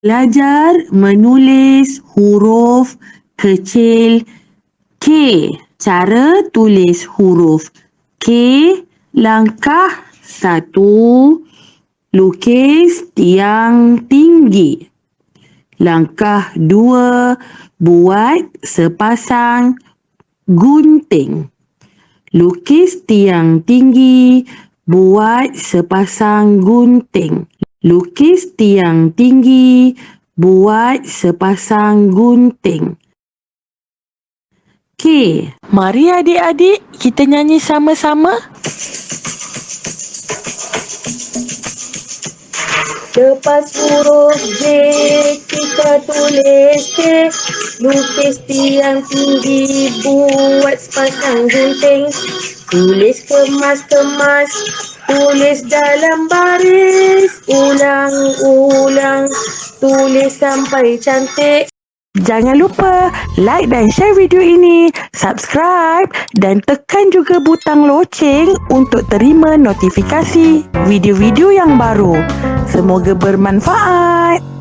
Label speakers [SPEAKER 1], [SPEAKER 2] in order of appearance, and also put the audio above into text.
[SPEAKER 1] Belajar menulis huruf kecil K. Cara tulis huruf K. Langkah satu. Lukis tiang tinggi. Langkah dua. Buat sepasang gunting. Lukis tiang tinggi. Buat sepasang gunting. Lukis tiang tinggi. Buat sepasang gunting. K.
[SPEAKER 2] Mari adik-adik kita nyanyi sama-sama.
[SPEAKER 3] Lepas huruf J kita tulis K Lukis tiang tinggi buat sepasang gunting. Tulis kemas-kemas Tulis dalam baris. Ulang-ulang Tulis sampai cantik
[SPEAKER 2] Jangan lupa like dan share video ini, subscribe dan tekan juga butang loceng untuk terima notifikasi video-video yang baru. Semoga bermanfaat.